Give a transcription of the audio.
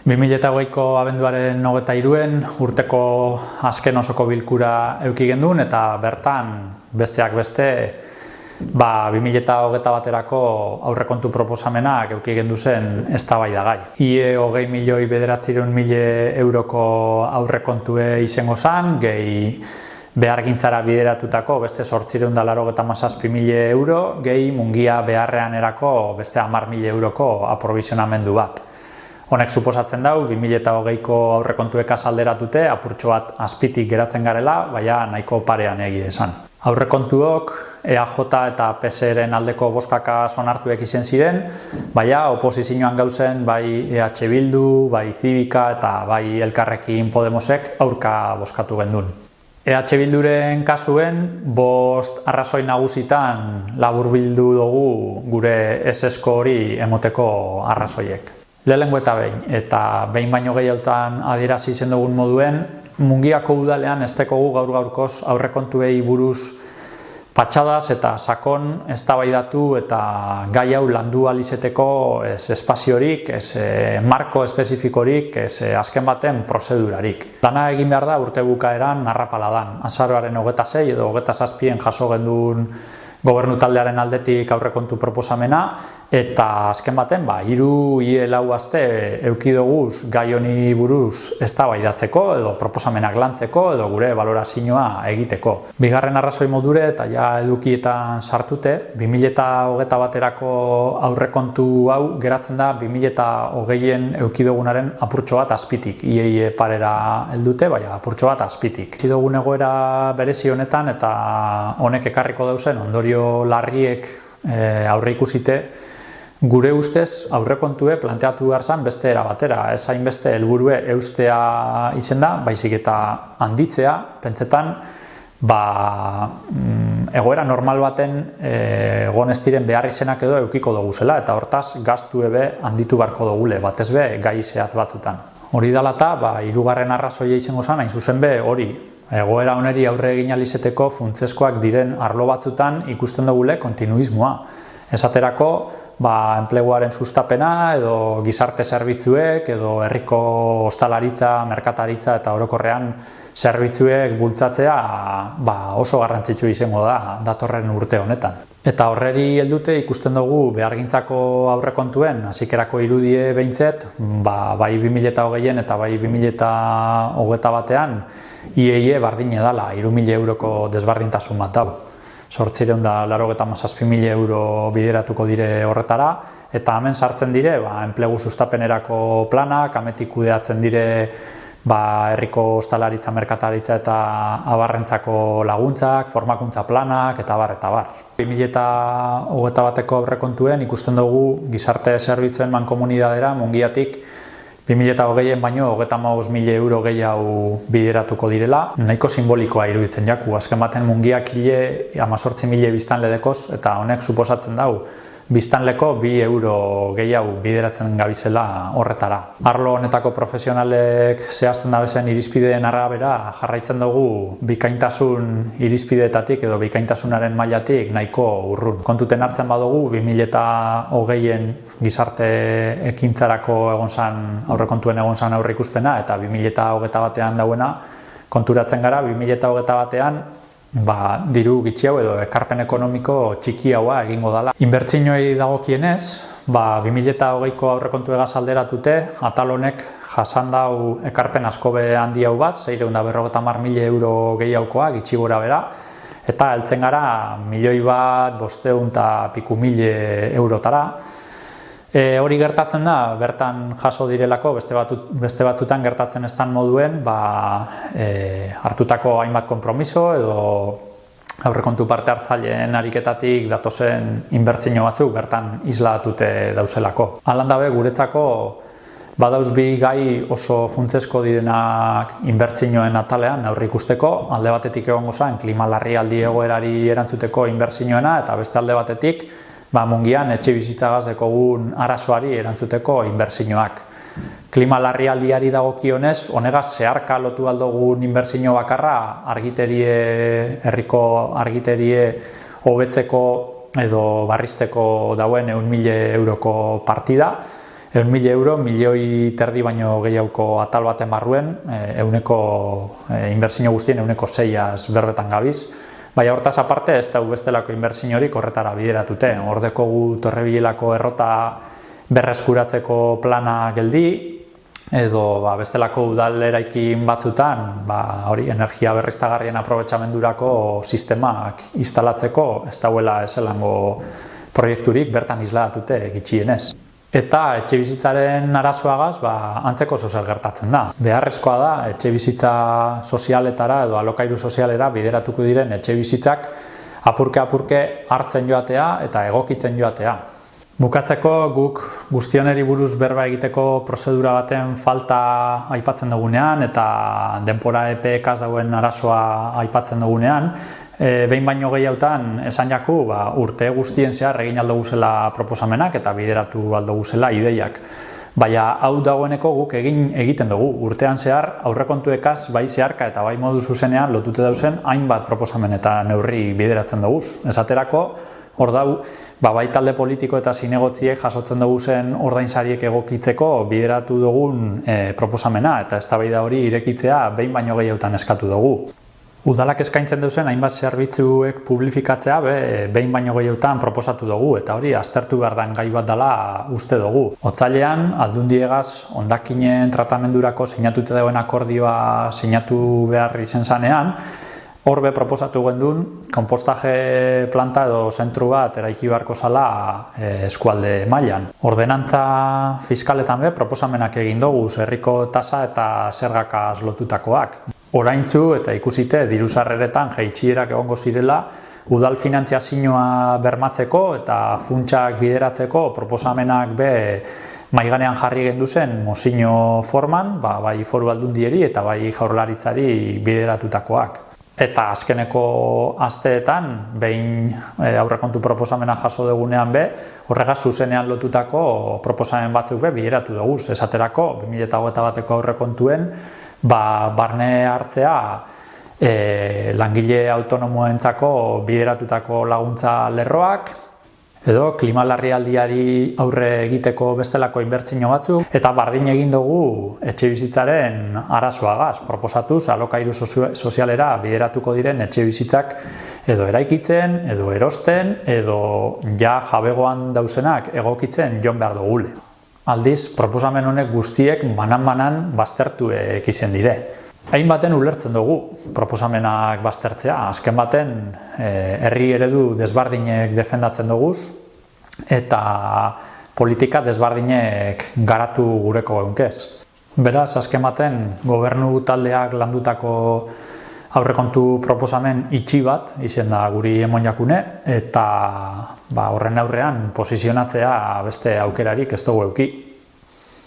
2008ko abenduaren nogeta iruen urteko azken osoko bilkura euki gendun eta bertan besteak beste ba, 2008 baterako aurrekontu proposamenak euki gendu zen ez da bai da gai. IE hogei milioi bederatzireun mile euroko aurrekontue izango zan, gehi behar gintzara bideratutako beste sortzireun da laro geta masazpi mile euro, gehi mungia beharrean erako beste amar mile euroko aprovizionamendu bat. Honek suposatzen dau, 2008ko aurrekontuek azalderatute, apurtxo bat azpitik geratzen garela, baina nahiko parean egi esan. Aurrekontuok EAJ eta PSR-en aldeko boskaka sonartuek izen ziren, baina oposizioan gauzen bai EH Bildu, bai Zibika eta bai Elkarrekin Podemosek aurka boskatu gendun. EH Bilduren kasuen, bost arrazoi nagusitan labur bildu dugu gure esesko hori emoteko arrazoiek. Lehenengo eta behin, eta behin baino gehiagotan adierazi izen dugun moduen, mungiako udalean ez tekogu gaur gaurkoz aurrekontuei buruz patxadas eta sakon eztabaidatu eta gai hau landu alizeteko ez espaziorik, ez e, marko espezifikorik, ez e, azken baten prozedurarik. Dana egin behar da urte bukaeran narrapaladan. Azaroaren hogeta zei edo hogeta zazpien jaso gendun gobernu taldearen aldetik aurrekontu proposamena eta azken baten ba hiru ie lau aste eukidoguz gai honi buruz eztabaidatzeko edo proposamenak lantzeko edo gure balorazioa egiteko. Bigarren arrazoi modure eta ja edukietan sartute 2021 baterako aurrekontu hau geratzen da 2020en eukidogunaren apurtxo bat azpitik. Ie parera heldute, baina apurtxo bat azpitik. Zidogun egoera berezi honetan eta honek ekarriko dauzen ondorio larriek e, aurre ikusite Gure ustez aurrekontue planteatu behar zen beste era batera, ez hainbeste helburue eustea izen da, baizik eta handitzea, pentsetan, ba, mm, egoera normal baten e, egon ez diren behar izenak edo eukiko dugu zela, eta hortaz gaztu ebe handitu barko dugule, batez be, gai zehatz batzutan. Hori dala eta, ba, irugarren arrazoia izango zen, hain zuzen be, hori, egoera oneri aurre egin alizeteko funtzeskoak diren arlo batzutan ikusten dugule kontinuismoa. Esaterako, ba, enpleguaren sustapena edo gizarte zerbitzuek edo herriko ostalaritza, merkataritza eta orokorrean zerbitzuek bultzatzea ba, oso garrantzitsu izango da datorren urte honetan. Eta horreri heldute ikusten dugu behargintzako aurrekontuen hasikerako irudie behintzet, ba, bai 2008an eta bai 2008 batean IEIE bardine dala, 3.000 euroko desbardintasun bat dago sortzireun da laro eta euro bideratuko dire horretara, eta hemen sartzen dire, ba, enplegu sustapenerako planak, ametik kudeatzen dire ba, herriko ostalaritza, merkataritza eta abarrentzako laguntzak, formakuntza planak, eta bar, eta bar. 2000 eta hogeta bateko aurrekontuen ikusten dugu gizarte zerbitzuen mankomunidadera, mongiatik, 2008en baino, hogeta maus mila euro gehiago bideratuko direla. Nahiko simbolikoa iruditzen jaku, azken baten mungiak hile amazortzi mila biztan ledekoz, eta honek suposatzen dau, biztanleko bi euro gehiago bideratzen gabizela horretara. Arlo honetako profesionalek zehazten dabezen irizpideen arabera jarraitzen dugu bikaintasun irizpideetatik edo bikaintasunaren mailatik nahiko urrun. Kontuten hartzen badugu 2008en gizarte ekintzarako egon zan, aurrekontuen egon zan aurre ikuspena eta 2008 batean dauena konturatzen gara 2008 batean ba, diru gitxi hau edo ekarpen ekonomiko txiki haua egingo dela. Inbertzinoi dagokienez, ba, 2008ko aurrekontu egaz alderatute, atal honek jasan dau ekarpen askobe handi hau bat, zeireun da berrogeta mar mila euro gehiagokoa, gitxi gora bera, eta heltzen gara milioi bat, bosteun eta piku mile eurotara, E, hori gertatzen da, bertan jaso direlako, beste, batut, beste batzutan gertatzen estan moduen, ba, e, hartutako hainbat konpromiso edo aurrekontu parte hartzaileen ariketatik datozen inbertzino batzuk bertan islatute dauzelako. Alan dabe, guretzako badauz bi gai oso funtzesko direnak inbertzinoen atalean aurre ikusteko, alde batetik egongo zen klima aldi egoerari erantzuteko inbertzinoena eta beste alde batetik ba, mungian etxe bizitzagaz dekogun arazoari erantzuteko inbertsioak. Klima larrialdiari dagokionez, honegaz zeharka lotu aldogun inbertsio bakarra argiterie, herriko argiterie hobetzeko edo barrizteko dauen eun mile euroko partida, eun mila euro, milioi terdi baino gehiago atal baten barruen, euneko e, inbertsio guztien euneko zeiaz berbetan gabiz. Baina hortaz aparte ez da bestelako inbertsio hori korretara bideratute. Hordeko gu torrebilelako errota berreskuratzeko plana geldi, edo ba, bestelako udal eraikin batzutan ba, hori energia berriztagarrien aprobetxamendurako sistemak instalatzeko ez dauela eselango proiekturik bertan islatute gitxienez. Eta etxe bizitzaren arazoagaz ba, antzeko sozial gertatzen da. Beharrezkoa da etxe bizitza sozialetara edo alokairu sozialera bideratuko diren etxe bizitzak apurke-apurke hartzen joatea eta egokitzen joatea. Bukatzeko guk guztioneri buruz berba egiteko prozedura baten falta aipatzen dugunean eta denpora EPEKaz dauen arazoa aipatzen dugunean, e, behin baino gehiagotan esan jaku ba, urte guztien zehar egin aldo guzela proposamenak eta bideratu aldo guzela ideiak. Baina hau dagoeneko guk egin egiten dugu. Urtean zehar aurrekontuekaz bai zeharka eta bai modu zuzenean lotute dauzen hainbat proposamen eta neurri bideratzen dugu. Esaterako, hor dau, ba, bai talde politiko eta zinegotziek jasotzen dugu zen ordainsariek egokitzeko bideratu dugun e, proposamena eta eztabaida hori irekitzea behin baino gehiotan eskatu dugu. Udalak eskaintzen duzen hainbat zerbitzuek publifikatzea be, behin baino gehiotan proposatu dugu eta hori aztertu behar den gai bat dela uste dugu. Otzailean, aldundiegaz, ondakinen tratamendurako sinatute dauen akordioa sinatu behar izen zanean, Horbe proposatu gendun, kompostaje planta edo zentru bat eraiki beharko zala e, eskualde mailan. Ordenantza fiskaletan be proposamenak egin dugu herriko tasa eta zergakaz lotutakoak. Oraintzu eta ikusite diru sarreretan jaitsierak egongo zirela udal finantziazioa bermatzeko eta funtsak bideratzeko proposamenak be maiganean jarri gendu zen mozino forman, ba, bai foru aldundieri eta bai jaurlaritzari bideratutakoak. Eta azkeneko asteetan, behin e, aurrekontu proposamena jaso dugunean be, horrega zuzenean lotutako proposamen batzuk be bideratu dugu. Esaterako, 2008 bateko aurrekontuen, ba, barne hartzea e, langile autonomoentzako bideratutako laguntza lerroak, edo klimalarrialdiari aurre egiteko bestelako inbertsio batzuk eta bardin egin dugu etxe bizitzaren arazoagaz proposatuz alokairu sozialera bideratuko diren etxe bizitzak edo eraikitzen, edo erosten, edo ja jabegoan dauzenak egokitzen jon behar dugule. Aldiz, proposamen honek guztiek banan-banan baztertu ekizen dire. Hain baten ulertzen dugu proposamenak baztertzea, azken baten eh, herri eredu desbardinek defendatzen dugu eta politika desbardinek garatu gureko egunkez. Beraz, azken baten gobernu taldeak landutako aurrekontu proposamen itxi bat izen da guri emonjakune eta ba, horren aurrean posizionatzea beste aukerarik ez dugu euki.